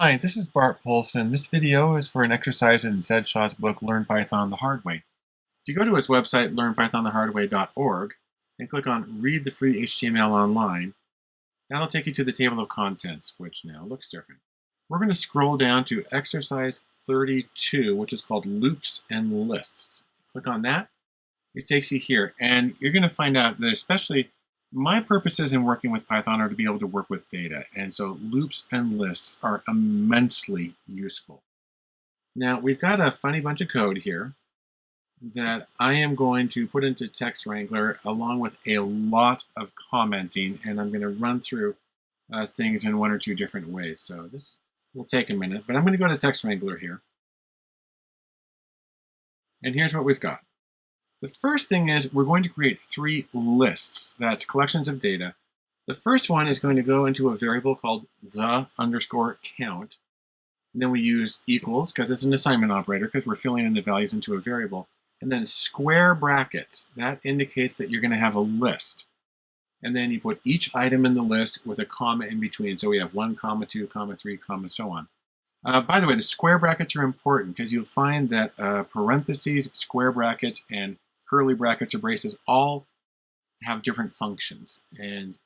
Hi, this is Bart Poulson. This video is for an exercise in Zed Shaw's book, Learn Python the Hard Way. If you go to his website, learnpythonthehardway.org, and click on Read the Free HTML Online, that'll take you to the table of contents, which now looks different. We're going to scroll down to exercise 32, which is called Loops and Lists. Click on that. It takes you here, and you're going to find out that especially my purposes in working with Python are to be able to work with data, and so loops and lists are immensely useful. Now, we've got a funny bunch of code here that I am going to put into Text Wrangler along with a lot of commenting, and I'm going to run through uh, things in one or two different ways. So this will take a minute, but I'm going to go to Text Wrangler here. And here's what we've got. The first thing is we're going to create three lists. That's collections of data. The first one is going to go into a variable called the underscore count. And then we use equals because it's an assignment operator because we're filling in the values into a variable. And then square brackets. That indicates that you're going to have a list. And then you put each item in the list with a comma in between. So we have 1, comma 2, comma 3, comma so on. Uh, by the way, the square brackets are important because you'll find that uh, parentheses, square brackets, and curly brackets or braces all have different functions. And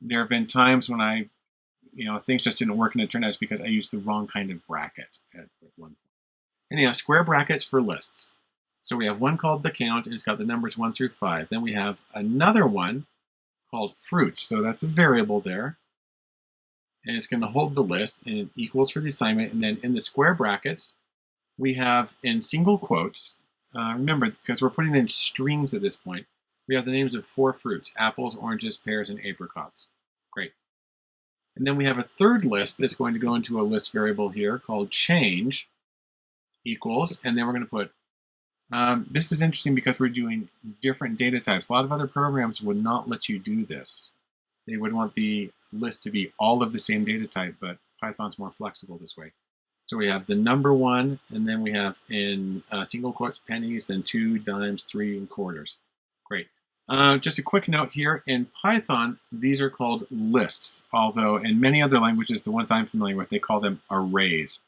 there have been times when I, you know, things just didn't work and it turned out it's because I used the wrong kind of bracket at one point. Anyhow, square brackets for lists. So we have one called the count and it's got the numbers one through five. Then we have another one called fruits. So that's a variable there. And it's going to hold the list and it equals for the assignment. And then in the square brackets, we have in single quotes, uh, remember, because we're putting in strings at this point, we have the names of four fruits, apples, oranges, pears, and apricots. Great. And then we have a third list that's going to go into a list variable here called change equals, and then we're going to put, um, this is interesting because we're doing different data types. A lot of other programs would not let you do this. They would want the list to be all of the same data type, but Python's more flexible this way. So we have the number one, and then we have in uh, single quotes pennies, then two, dimes, three, and quarters. Great. Uh, just a quick note here, in Python, these are called lists, although in many other languages, the ones I'm familiar with, they call them arrays,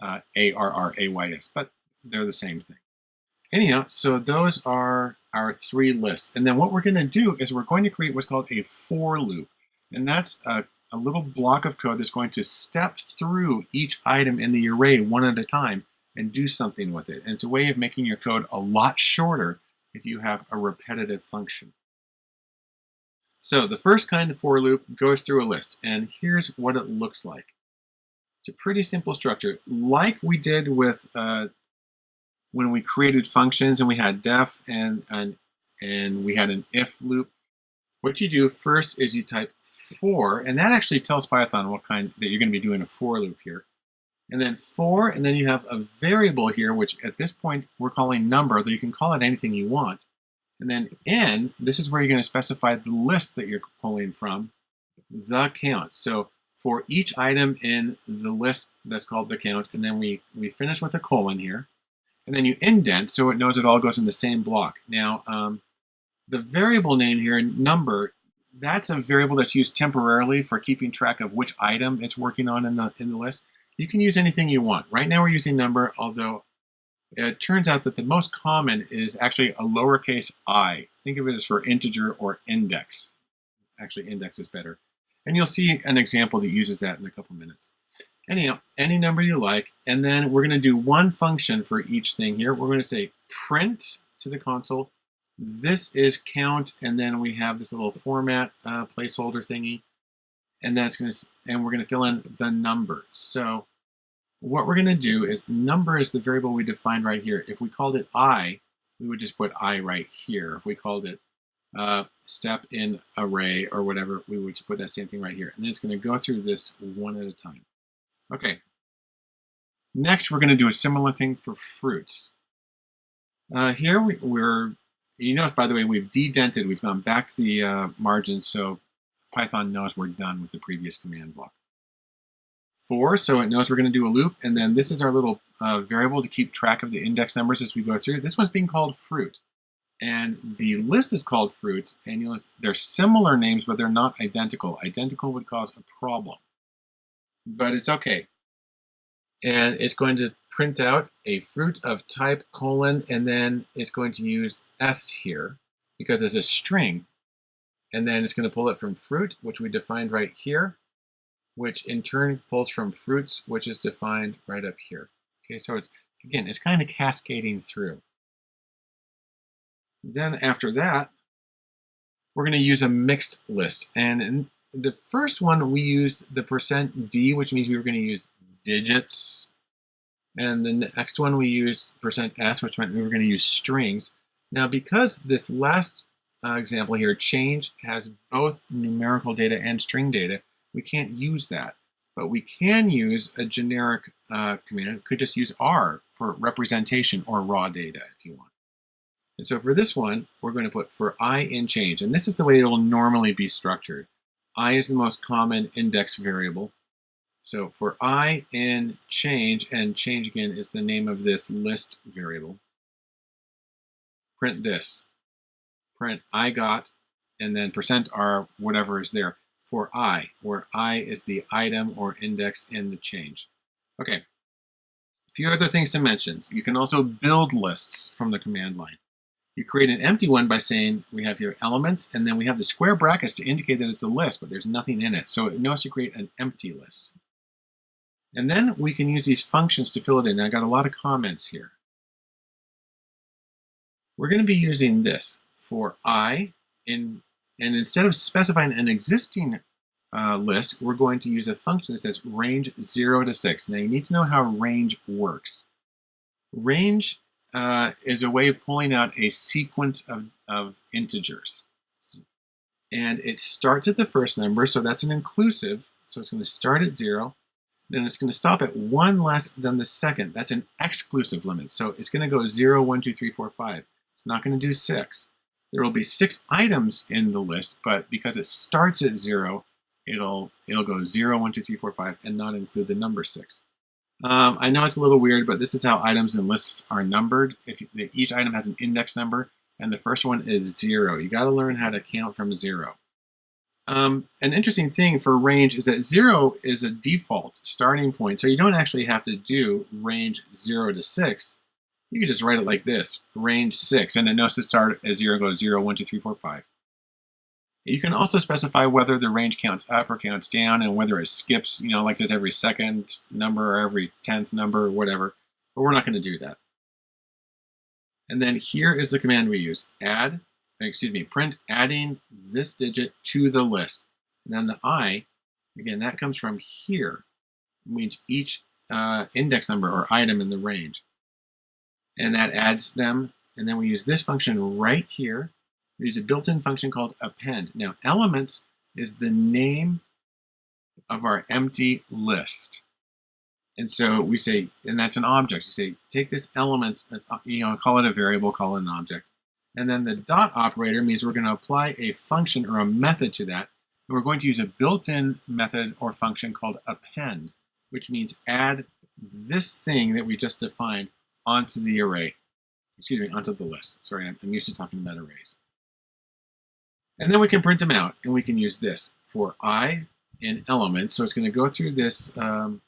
uh, A-R-R-A-Y-S, but they're the same thing. Anyhow, so those are our three lists. And then what we're going to do is we're going to create what's called a for loop. And that's a a little block of code that's going to step through each item in the array one at a time and do something with it. And it's a way of making your code a lot shorter if you have a repetitive function. So the first kind of for loop goes through a list, and here's what it looks like. It's a pretty simple structure, like we did with uh, when we created functions and we had def and, and, and we had an if loop. What you do first is you type for, and that actually tells Python what kind that you're going to be doing a for loop here. And then for, and then you have a variable here, which at this point we're calling number, though you can call it anything you want. And then n, this is where you're going to specify the list that you're pulling from, the count. So for each item in the list that's called the count, and then we, we finish with a colon here. And then you indent so it knows it all goes in the same block. Now, um, the variable name here, number, that's a variable that's used temporarily for keeping track of which item it's working on in the, in the list. You can use anything you want. Right now we're using number, although it turns out that the most common is actually a lowercase i. Think of it as for integer or index. Actually, index is better. And you'll see an example that uses that in a couple minutes. Anyhow, any number you like, and then we're going to do one function for each thing here. We're going to say print to the console this is count, and then we have this little format uh, placeholder thingy, and that's going to, and we're going to fill in the number. So what we're going to do is number is the variable we defined right here. If we called it i, we would just put i right here. If we called it uh, step in array or whatever, we would just put that same thing right here. And then it's going to go through this one at a time. Okay. Next, we're going to do a similar thing for fruits. Uh, here we, we're you notice, by the way, we've dedented, we've gone back to the uh, margins, so Python knows we're done with the previous command block. For, so it knows we're going to do a loop, and then this is our little uh, variable to keep track of the index numbers as we go through. This one's being called fruit, and the list is called fruits, and you'll, they're similar names, but they're not identical. Identical would cause a problem, but it's okay. And it's going to print out a fruit of type colon, and then it's going to use S here because it's a string. And then it's going to pull it from fruit, which we defined right here, which in turn pulls from fruits, which is defined right up here. Okay, so it's, again, it's kind of cascading through. Then after that, we're going to use a mixed list. And the first one, we used the percent %d, which means we were going to use digits. And the next one, we used percent %s, which meant we were going to use strings. Now, because this last uh, example here, change, has both numerical data and string data, we can't use that. But we can use a generic uh, command. Could just use R for representation or raw data if you want. And so for this one, we're going to put for i in change. And this is the way it will normally be structured. i is the most common index variable. So for i in change, and change again is the name of this list variable, print this. Print I got, and then percent %r, whatever is there, for i, where i is the item or index in the change. Okay, a few other things to mention. You can also build lists from the command line. You create an empty one by saying we have here elements, and then we have the square brackets to indicate that it's a list, but there's nothing in it. So notice to create an empty list. And then we can use these functions to fill it in. I got a lot of comments here. We're going to be using this for i, in, and instead of specifying an existing uh, list, we're going to use a function that says range 0 to 6. Now you need to know how range works. Range uh, is a way of pulling out a sequence of, of integers. And it starts at the first number, so that's an inclusive. So it's going to start at zero. Then it's going to stop at one less than the second. That's an exclusive limit. So it's going to go zero, one, two, three, four, five. It's not going to do six. There will be six items in the list, but because it starts at zero, it'll it'll go zero, one, two, three, four, five, and not include the number six. Um, I know it's a little weird, but this is how items and lists are numbered. If you, each item has an index number, and the first one is zero. You got to learn how to count from zero. Um, an interesting thing for range is that zero is a default starting point, so you don't actually have to do range zero to six. You can just write it like this, range six, and it knows to start at zero goes zero, one, two, three, four, five. You can also specify whether the range counts up or counts down and whether it skips, you know, like does every second number or every 10th number or whatever, but we're not going to do that. And then here is the command we use, add, excuse me, print adding this digit to the list. And then the i, again, that comes from here, means each uh, index number or item in the range. And that adds them, and then we use this function right here we use a built-in function called append. Now, elements is the name of our empty list. And so we say, and that's an object. You say, take this elements, you know, call it a variable, call it an object. And then the dot operator means we're going to apply a function or a method to that. And we're going to use a built-in method or function called append, which means add this thing that we just defined onto the array. Excuse me, onto the list. Sorry, I'm used to talking about arrays. And then we can print them out, and we can use this for i in elements. So it's going to go through this um,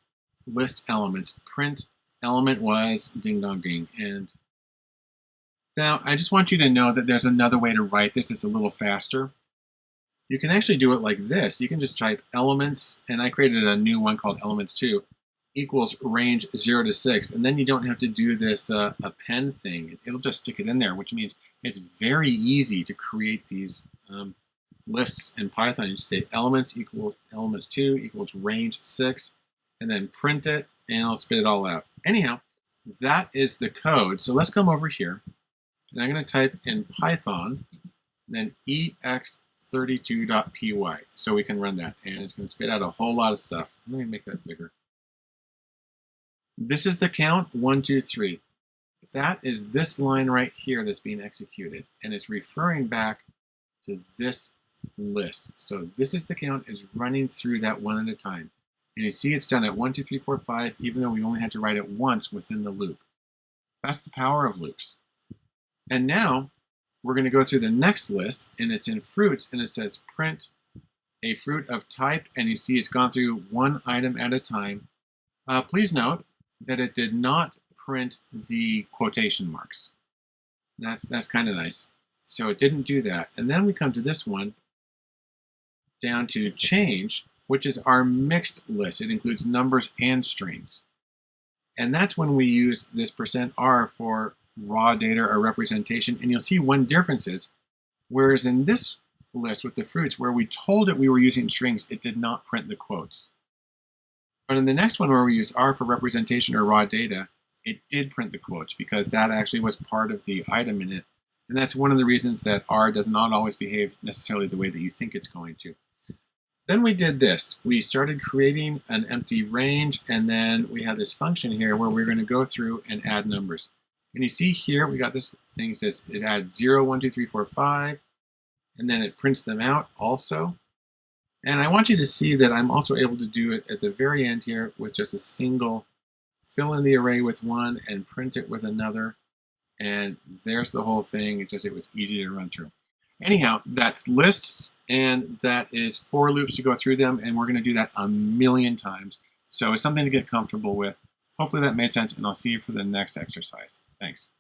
list elements, print element was ding dong ding. And now I just want you to know that there's another way to write this. It's a little faster. You can actually do it like this. You can just type elements, and I created a new one called elements 2, equals range 0 to 6. And then you don't have to do this uh, append thing. It'll just stick it in there, which means it's very easy to create these um, lists in Python. You just say elements equal elements 2 equals range 6, and then print it, and it'll spit it all out. Anyhow, that is the code. So let's come over here, and I'm going to type in Python, then ex32.py, so we can run that, and it's going to spit out a whole lot of stuff. Let me make that bigger. This is the count, one, two, three. That is this line right here that's being executed, and it's referring back to this list. So this is the count is running through that one at a time. And you see it's done at one, two, three, four, five, even though we only had to write it once within the loop. That's the power of loops. And now we're going to go through the next list, and it's in fruits, and it says print a fruit of type, and you see it's gone through one item at a time. Uh, please note, that it did not print the quotation marks. That's, that's kind of nice. So it didn't do that. And then we come to this one, down to change, which is our mixed list. It includes numbers and strings. And that's when we use this percent %r for raw data or representation. And you'll see one difference is, whereas in this list with the fruits, where we told it we were using strings, it did not print the quotes. But in the next one where we use R for representation or raw data, it did print the quotes because that actually was part of the item in it. And that's one of the reasons that R does not always behave necessarily the way that you think it's going to. Then we did this. We started creating an empty range, and then we had this function here where we're going to go through and add numbers. And you see here, we got this thing says it adds 0, 1, 2, 3, 4, 5, and then it prints them out also. And I want you to see that I'm also able to do it at the very end here with just a single fill in the array with one and print it with another. And there's the whole thing. It just it was easy to run through. Anyhow, that's lists and that is for loops to go through them. And we're going to do that a million times. So it's something to get comfortable with. Hopefully that made sense and I'll see you for the next exercise. Thanks.